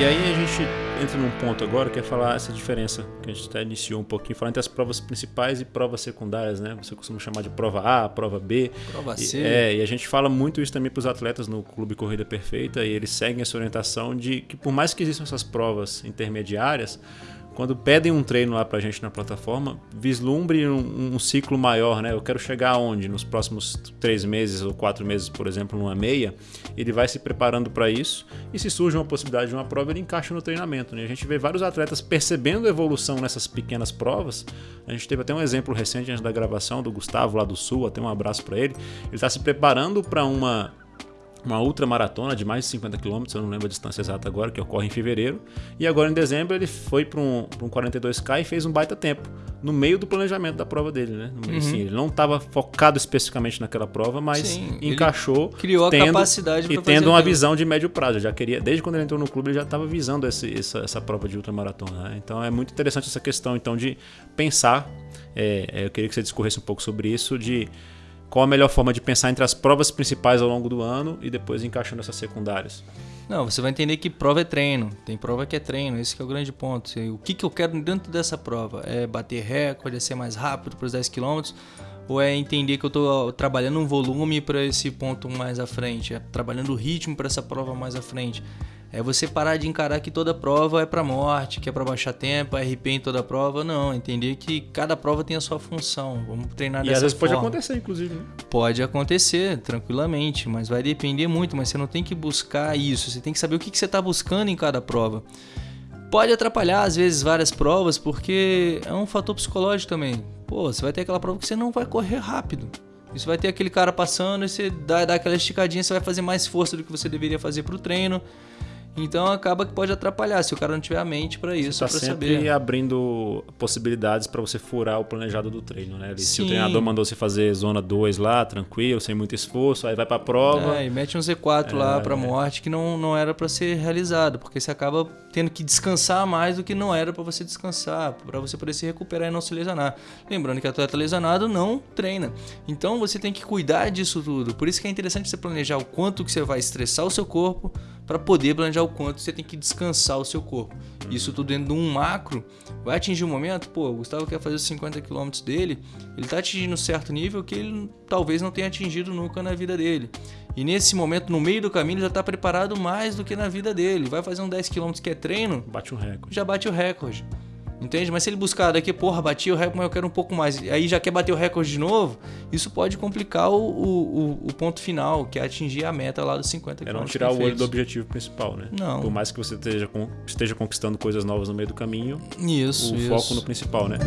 E aí a gente entra num ponto agora que é falar essa diferença que a gente até iniciou um pouquinho, falar entre as provas principais e provas secundárias, né? Você costuma chamar de prova A, prova B. Prova C. E, é, e a gente fala muito isso também para os atletas no Clube Corrida Perfeita e eles seguem essa orientação de que por mais que existam essas provas intermediárias, quando pedem um treino lá pra gente na plataforma, vislumbre um, um, ciclo maior, né? Eu quero chegar aonde? Nos próximos três meses ou quatro meses, por exemplo, numa meia, ele vai se preparando para isso e se surge uma possibilidade de uma prova, ele encaixa no treinamento. Né? A gente vê vários atletas percebendo evolução nessas pequenas provas. A gente teve até um exemplo recente antes da gravação do Gustavo lá do Sul, até um abraço para ele. Ele está se preparando para uma uma ultramaratona de mais de 50 km, eu não lembro a distância exata agora, que ocorre em fevereiro. E agora em dezembro ele foi para um, um 42K e fez um baita tempo, no meio do planejamento da prova dele, né? Uhum. Assim, ele não estava focado especificamente naquela prova, mas Sim, encaixou. Criou a tendo, capacidade E tendo uma aquilo. visão de médio prazo. já queria, desde quando ele entrou no clube, ele já estava visando esse, essa, essa prova de ultramaratona. Né? Então é muito interessante essa questão então de pensar. É, é eu queria que você discorresse um pouco sobre isso, de qual a melhor forma de pensar entre as provas principais ao longo do ano e depois encaixando essas secundárias? Não, você vai entender que prova é treino. Tem prova que é treino, esse é o grande ponto. O que, que eu quero dentro dessa prova? É bater recorde, é ser mais rápido para os 10 km? Ou é entender que eu estou trabalhando um volume para esse ponto mais à frente? É trabalhando o ritmo para essa prova mais à frente? É você parar de encarar que toda prova é para morte, que é para baixar tempo, é RP em toda prova. Não, entender que cada prova tem a sua função. Vamos treinar e dessa forma. E às vezes forma. pode acontecer, inclusive. Né? Pode acontecer, tranquilamente, mas vai depender muito. Mas você não tem que buscar isso. Você tem que saber o que, que você está buscando em cada prova. Pode atrapalhar, às vezes, várias provas, porque é um fator psicológico também. Pô, você vai ter aquela prova que você não vai correr rápido. Isso vai ter aquele cara passando e você dá, dá aquela esticadinha, você vai fazer mais força do que você deveria fazer para o treino. Então acaba que pode atrapalhar se o cara não tiver a mente para isso, para sempre saber. abrindo possibilidades para você furar o planejado do treino, né? Se o treinador mandou você fazer zona 2 lá, tranquilo, sem muito esforço, aí vai para a prova. É, e mete um Z4 é, lá para morte que não, não era para ser realizado, porque você acaba tendo que descansar mais do que não era para você descansar, para você poder se recuperar e não se lesionar. Lembrando que atleta lesionado não treina. Então você tem que cuidar disso tudo. Por isso que é interessante você planejar o quanto que você vai estressar o seu corpo para poder planejar o quanto você tem que descansar o seu corpo. Isso tudo dentro de um macro vai atingir um momento, pô, o Gustavo quer fazer os 50 km dele, ele está atingindo um certo nível que ele talvez não tenha atingido nunca na vida dele. E nesse momento, no meio do caminho, ele já está preparado mais do que na vida dele. Vai fazer um 10 km que é treino, bate o recorde. Já bate o recorde. Entende? Mas se ele buscar daqui, porra, bati o recorde, mas eu quero um pouco mais. Aí já quer bater o recorde de novo, isso pode complicar o, o, o ponto final, que é atingir a meta lá dos 50 km. É não tirar o olho do objetivo principal, né? Não. Por mais que você esteja, esteja conquistando coisas novas no meio do caminho, isso, o isso. foco no principal, né?